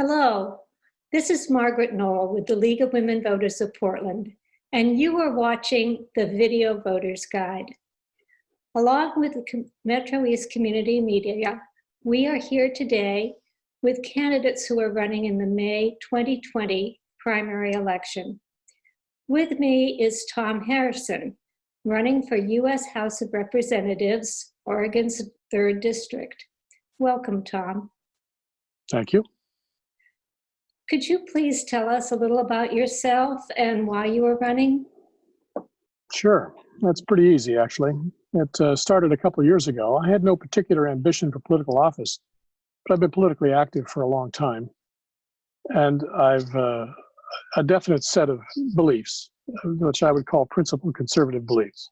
Hello, this is Margaret Knoll with the League of Women Voters of Portland, and you are watching the Video Voters Guide. Along with Metro East Community Media, we are here today with candidates who are running in the May 2020 primary election. With me is Tom Harrison, running for U.S. House of Representatives, Oregon's 3rd District. Welcome, Tom. Thank you. Could you please tell us a little about yourself and why you are running? Sure. That's pretty easy, actually. It uh, started a couple years ago. I had no particular ambition for political office, but I've been politically active for a long time. And I've uh, a definite set of beliefs, which I would call principled conservative beliefs.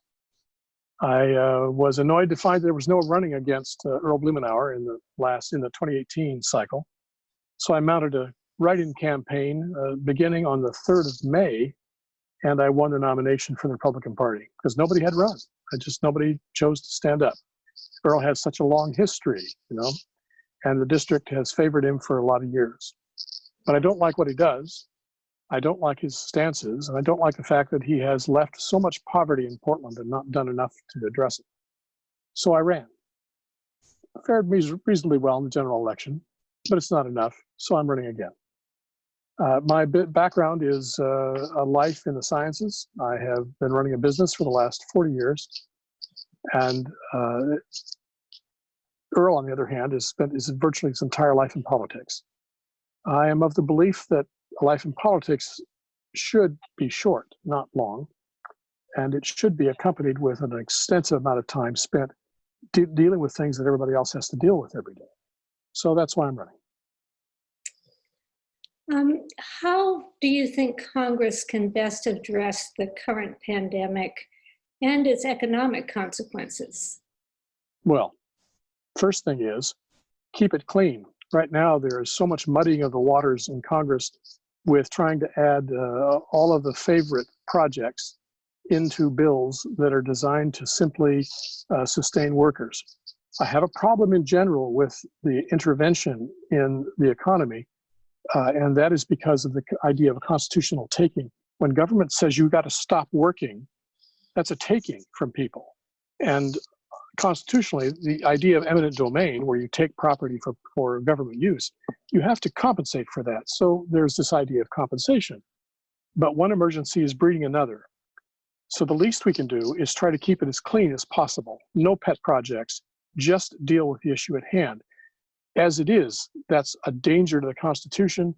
I uh, was annoyed to find there was no running against uh, Earl Blumenauer in the last in the 2018 cycle. So I mounted a write-in campaign uh, beginning on the 3rd of May, and I won the nomination for the Republican Party because nobody had run. I just nobody chose to stand up. Earl has such a long history, you know, and the district has favored him for a lot of years. But I don't like what he does. I don't like his stances, and I don't like the fact that he has left so much poverty in Portland and not done enough to address it. So I ran. I Fared reasonably well in the general election, but it's not enough, so I'm running again. Uh, my background is uh, a life in the sciences. I have been running a business for the last 40 years. And uh, Earl, on the other hand, has spent his virtually his entire life in politics. I am of the belief that a life in politics should be short, not long, and it should be accompanied with an extensive amount of time spent de dealing with things that everybody else has to deal with every day. So that's why I'm running. Um, how do you think Congress can best address the current pandemic and its economic consequences? Well, first thing is keep it clean. Right now, there is so much muddying of the waters in Congress with trying to add uh, all of the favorite projects into bills that are designed to simply uh, sustain workers. I have a problem in general with the intervention in the economy uh, and that is because of the idea of a constitutional taking. When government says you got to stop working, that's a taking from people. And constitutionally, the idea of eminent domain, where you take property for, for government use, you have to compensate for that. So there's this idea of compensation. But one emergency is breeding another. So the least we can do is try to keep it as clean as possible. No pet projects, just deal with the issue at hand as it is, that's a danger to the Constitution,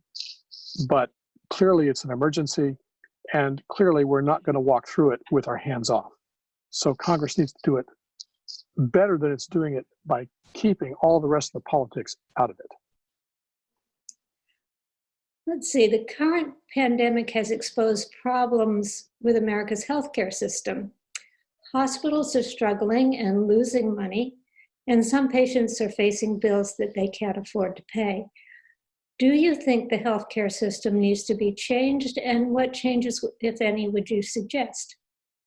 but clearly it's an emergency, and clearly we're not going to walk through it with our hands off. So Congress needs to do it better than it's doing it by keeping all the rest of the politics out of it. Let's see, the current pandemic has exposed problems with America's healthcare system. Hospitals are struggling and losing money, and some patients are facing bills that they can't afford to pay. Do you think the healthcare system needs to be changed and what changes, if any, would you suggest?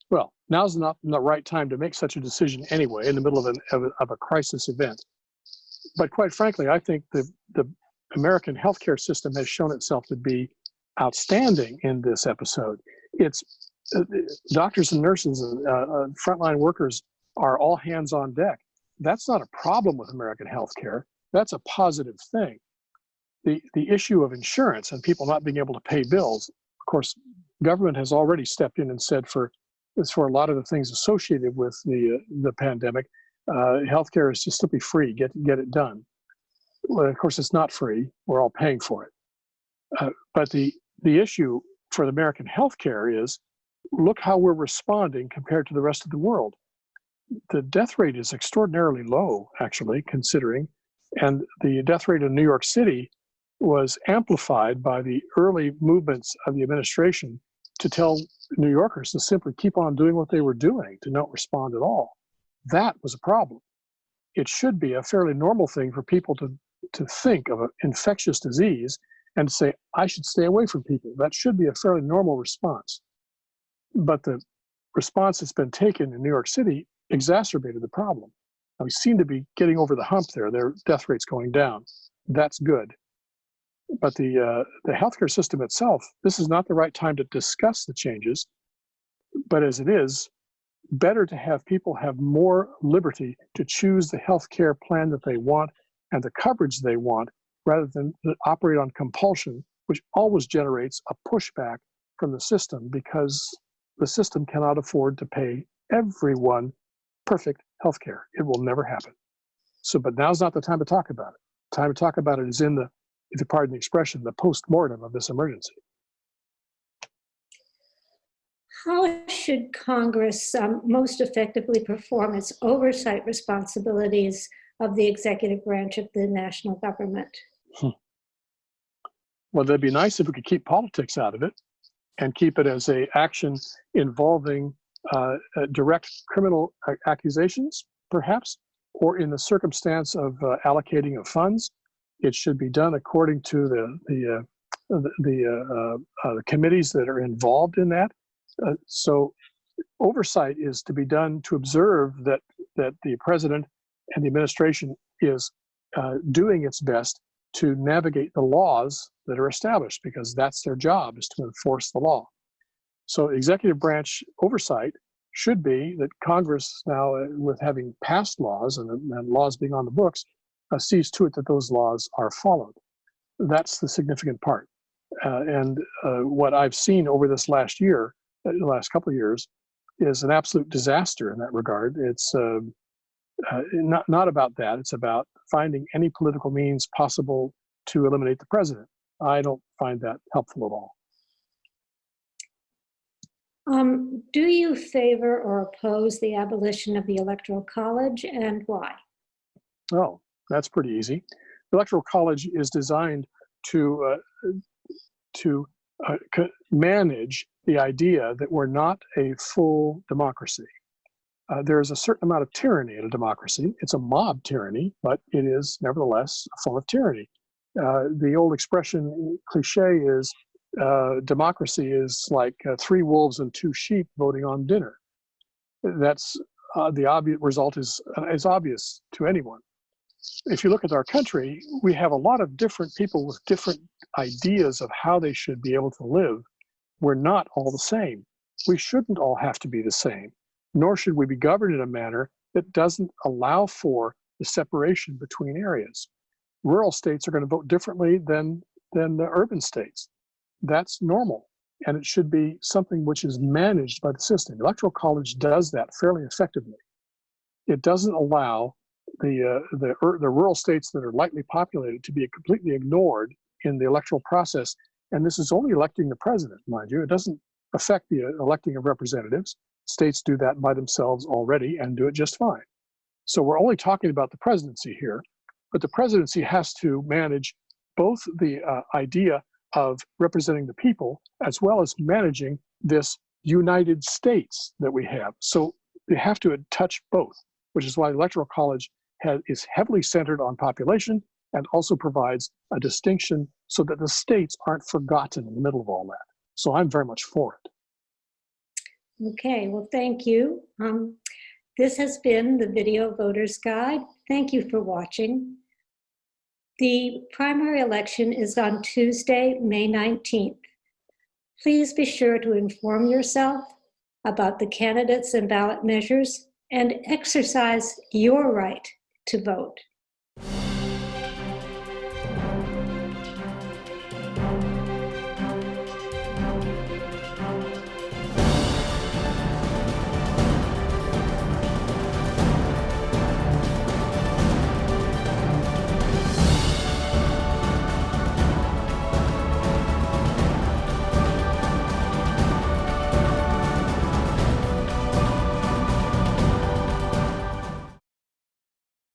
Well, now's not the right time to make such a decision anyway, in the middle of, an, of, a, of a crisis event. But quite frankly, I think the, the American healthcare system has shown itself to be outstanding in this episode. It's uh, doctors and nurses and uh, uh, frontline workers are all hands on deck that's not a problem with American healthcare. That's a positive thing. The, the issue of insurance and people not being able to pay bills, of course, government has already stepped in and said for, for a lot of the things associated with the, uh, the pandemic, uh, healthcare is just simply free, get, get it done. Well, of course, it's not free, we're all paying for it. Uh, but the, the issue for the American healthcare is, look how we're responding compared to the rest of the world the death rate is extraordinarily low, actually, considering. And the death rate in New York City was amplified by the early movements of the administration to tell New Yorkers to simply keep on doing what they were doing, to not respond at all. That was a problem. It should be a fairly normal thing for people to, to think of an infectious disease and say, I should stay away from people. That should be a fairly normal response. But the response that's been taken in New York City exacerbated the problem. Now, we seem to be getting over the hump there. Their death rate's going down. That's good. But the, uh, the healthcare system itself, this is not the right time to discuss the changes. But as it is, better to have people have more liberty to choose the healthcare plan that they want and the coverage they want rather than operate on compulsion, which always generates a pushback from the system because the system cannot afford to pay everyone perfect healthcare. It will never happen. So, but now's not the time to talk about it. Time to talk about it is in the, if you pardon the expression, the post-mortem of this emergency. How should Congress um, most effectively perform its oversight responsibilities of the executive branch of the national government? Well, that'd be nice if we could keep politics out of it and keep it as a action involving uh, uh, direct criminal accusations, perhaps, or in the circumstance of uh, allocating of funds. It should be done according to the the uh, the, the, committees that are involved in that. So, oversight is to be done to observe that that the president and the administration is uh, doing its best to navigate the laws that are established because that's their job is to enforce the law. So executive branch oversight should be that Congress now, uh, with having passed laws and, and laws being on the books, uh, sees to it that those laws are followed. That's the significant part. Uh, and uh, what I've seen over this last year, uh, the last couple of years, is an absolute disaster in that regard. It's um, not not about that. It's about finding any political means possible to eliminate the president. I don't find that helpful at all. Um, do you favor or oppose the abolition of the Electoral College and why? Oh, that's pretty easy. The Electoral College is designed to uh, to uh, manage the idea that we're not a full democracy. Uh, there is a certain amount of tyranny in a democracy. It's a mob tyranny, but it is nevertheless a form of tyranny. Uh, the old expression cliche is uh, democracy is like uh, three wolves and two sheep voting on dinner. That's uh, the obvious result is uh, is obvious to anyone. If you look at our country, we have a lot of different people with different ideas of how they should be able to live. We're not all the same. We shouldn't all have to be the same, nor should we be governed in a manner that doesn't allow for the separation between areas. Rural states are going to vote differently than than the urban states that's normal and it should be something which is managed by the system. Electoral college does that fairly effectively. It doesn't allow the uh, the the rural states that are lightly populated to be completely ignored in the electoral process. And this is only electing the president, mind you. It doesn't affect the uh, electing of representatives. States do that by themselves already and do it just fine. So we're only talking about the presidency here, but the presidency has to manage both the uh, idea of representing the people as well as managing this United States that we have. So they have to touch both, which is why the Electoral College has, is heavily centered on population and also provides a distinction so that the states aren't forgotten in the middle of all that. So I'm very much for it. Okay, well, thank you. Um, this has been the Video Voters Guide. Thank you for watching. The primary election is on Tuesday, May 19th. Please be sure to inform yourself about the candidates and ballot measures and exercise your right to vote.